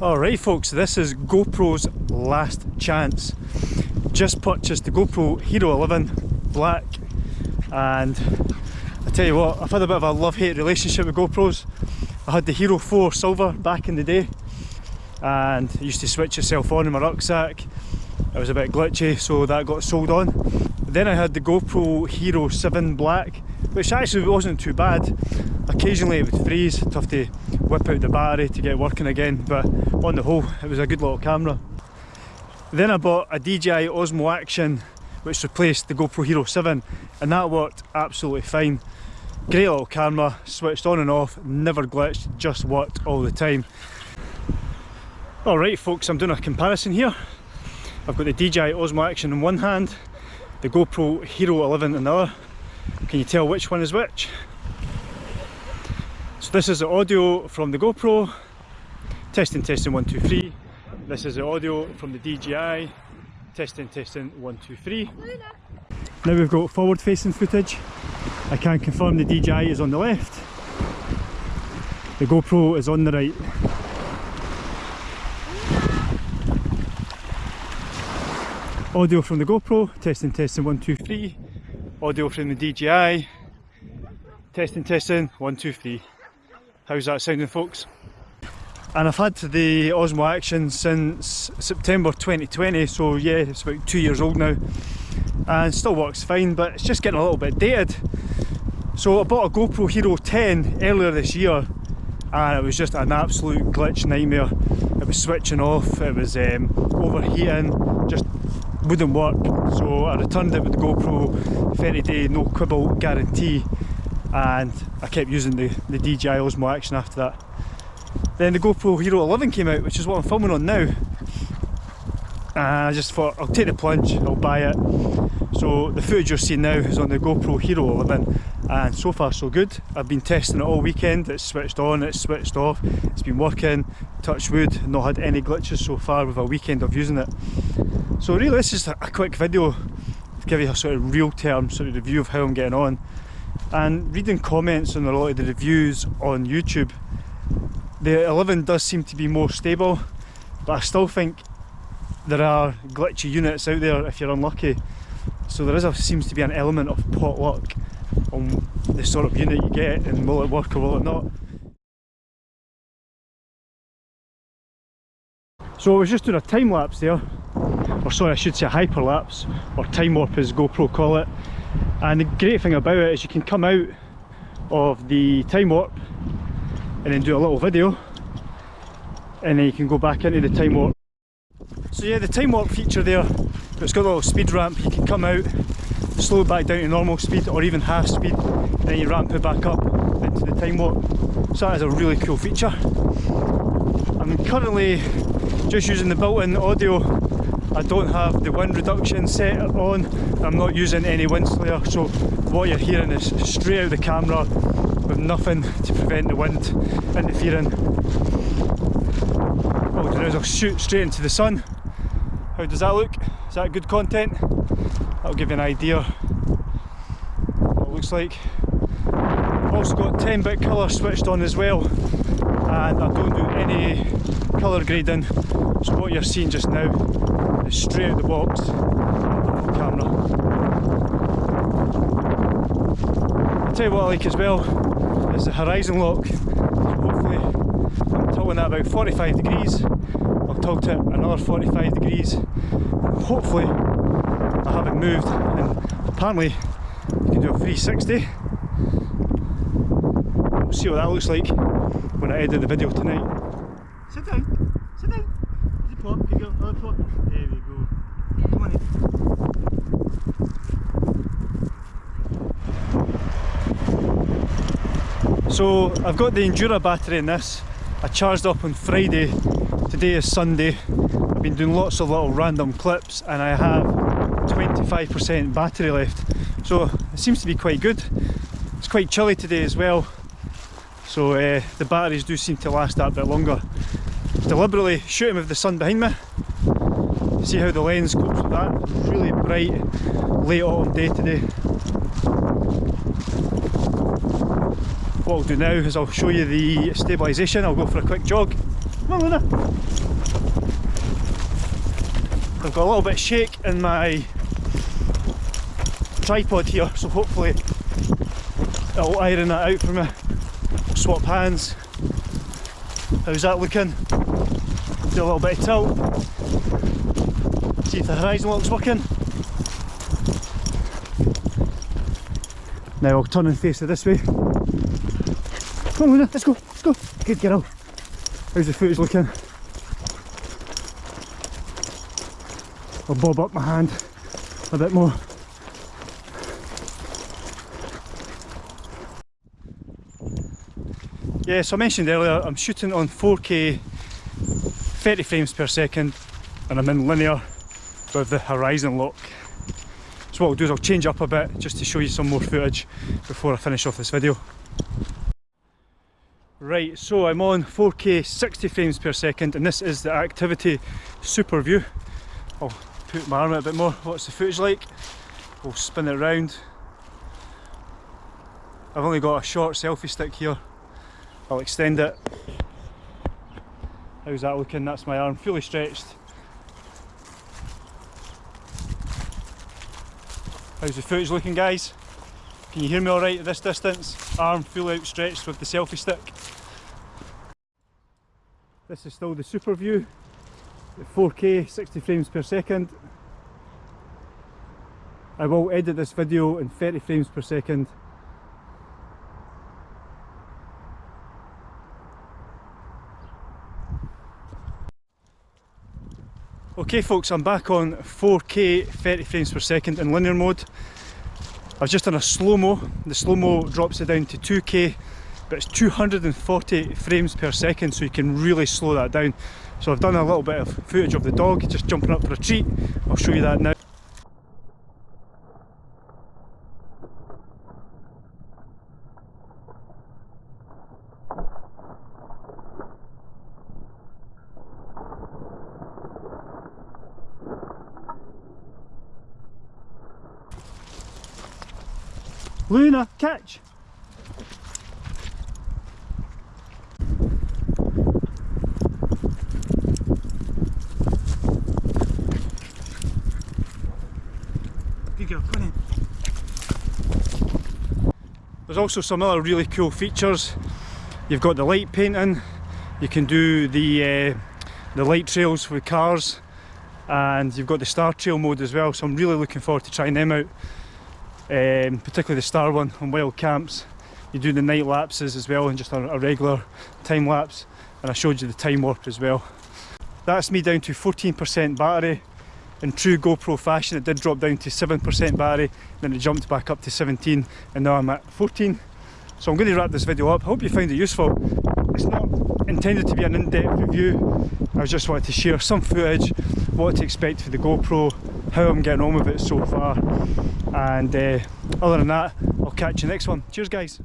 Alright folks, this is GoPro's last chance. Just purchased the GoPro Hero 11 Black and I tell you what, I've had a bit of a love-hate relationship with GoPros. I had the Hero 4 Silver back in the day and I used to switch itself on in my rucksack. It was a bit glitchy so that got sold on. Then I had the GoPro Hero 7 Black which actually wasn't too bad. Occasionally it would freeze, tough to whip out the battery to get working again, but on the whole it was a good little camera. Then I bought a DJI Osmo Action which replaced the GoPro Hero 7 and that worked absolutely fine. Great little camera, switched on and off, never glitched, just worked all the time. Alright folks, I'm doing a comparison here. I've got the DJI Osmo Action in one hand, the GoPro Hero 11 in the other. Can you tell which one is which? So this is the audio from the GoPro, testing, testing, one, two, three. This is the audio from the DJI, testing, testing, one, two, three. Now we've got forward facing footage. I can confirm the DJI is on the left, the GoPro is on the right. Audio from the GoPro, testing, testing, one, two, three. Audio from the DJI, testing, testing, one, two, three. How's that sounding folks? And I've had the Osmo Action since September 2020, so yeah, it's about two years old now. And still works fine, but it's just getting a little bit dated. So I bought a GoPro Hero 10 earlier this year, and it was just an absolute glitch nightmare. It was switching off, it was um, overheating, just wouldn't work. So I returned it with the GoPro 30 day no quibble guarantee and I kept using the, the DJI Osmo Action after that. Then the GoPro Hero 11 came out, which is what I'm filming on now. And I just thought, I'll take the plunge, I'll buy it. So the footage you're seeing now is on the GoPro Hero 11 and so far so good. I've been testing it all weekend, it's switched on, it's switched off, it's been working, touch wood, not had any glitches so far with a weekend of using it. So really this is a quick video to give you a sort of real term sort of review of how I'm getting on and reading comments on a lot of the reviews on YouTube the 11 does seem to be more stable but I still think there are glitchy units out there if you're unlucky. So there is a, seems to be an element of pot luck on the sort of unit you get and will it work or will it not. So I was just doing a time lapse there. Or sorry I should say a hyperlapse or time warp as GoPro call it and the great thing about it is you can come out of the time warp and then do a little video and then you can go back into the time warp. So yeah the time warp feature there it's got a little speed ramp. You can come out slow it back down to normal speed or even half speed and then you ramp it back up into the time warp. So that is a really cool feature. I'm currently just using the built-in audio I don't have the wind reduction set on, I'm not using any wind slayer, so what you're hearing is straight out the camera with nothing to prevent the wind interfering. What I'll do now is I'll shoot straight into the sun. How does that look? Is that good content? That'll give you an idea what it looks like. I've also got 10-bit colour switched on as well and I don't do any colour grading so what you're seeing just now straight out the box camera. I'll tell you what I like as well is the horizon lock so hopefully I'm tilting that about 45 degrees I'll tilt it another 45 degrees hopefully I haven't moved and apparently you can do a 360 we'll see what that looks like when I edit the video tonight. Sit down, sit down. Pop, good girl, another pop. There we go. Come on in. So I've got the Enduro battery in this. I charged up on Friday. Today is Sunday. I've been doing lots of little random clips and I have 25% battery left. So it seems to be quite good. It's quite chilly today as well so uh, the batteries do seem to last that bit longer. Deliberately shooting with the sun behind me. See how the lens copes with that. Really bright late autumn day today. what I'll do now is I'll show you the stabilisation. I'll go for a quick jog. Come on, Luna. I've got a little bit of shake in my tripod here, so hopefully it'll iron that out for me. Swap hands. How's that looking? Do a little bit of tilt. See if the horizon looks working. Now I'll turn and face it this way. Come on Luna, let's go, let's go. Good girl. How's the footage looking? I'll bob up my hand a bit more. Yeah, so I mentioned earlier, I'm shooting on 4K 30 frames per second and I'm in linear with the horizon lock. So what I'll do is I'll change up a bit just to show you some more footage before I finish off this video. Right, so I'm on 4K 60 frames per second and this is the activity super view. I'll put my arm out a bit more. What's the footage like? We'll spin it around. I've only got a short selfie stick here. I'll extend it. How's that looking? That's my arm fully stretched. How's the footage looking guys? Can you hear me alright at this distance? Arm fully outstretched with the selfie stick. This is still the super view, at 4K 60 frames per second. I will edit this video in 30 frames per second Okay folks, I'm back on 4K 30 frames per second in linear mode. I've just done a slow-mo. The slow-mo drops it down to 2K, but it's 240 frames per second, so you can really slow that down. So I've done a little bit of footage of the dog just jumping up for a treat. I'll show you that now. Luna, catch! Good girl, come in. There's also some other really cool features. You've got the light painting, you can do the uh, the light trails with cars and you've got the star trail mode as well so I'm really looking forward to trying them out um, particularly the star one on wild camps. You do the night lapses as well and just a, a regular time lapse and I showed you the time warp as well. That's me down to 14% battery. In true GoPro fashion it did drop down to 7% battery then it jumped back up to 17 and now I'm at 14. So I'm going to wrap this video up. I hope you found it useful. It's not intended to be an in-depth review. I just wanted to share some footage, what to expect for the GoPro, how I'm getting on with it so far. And uh, other than that I'll catch you next one. Cheers guys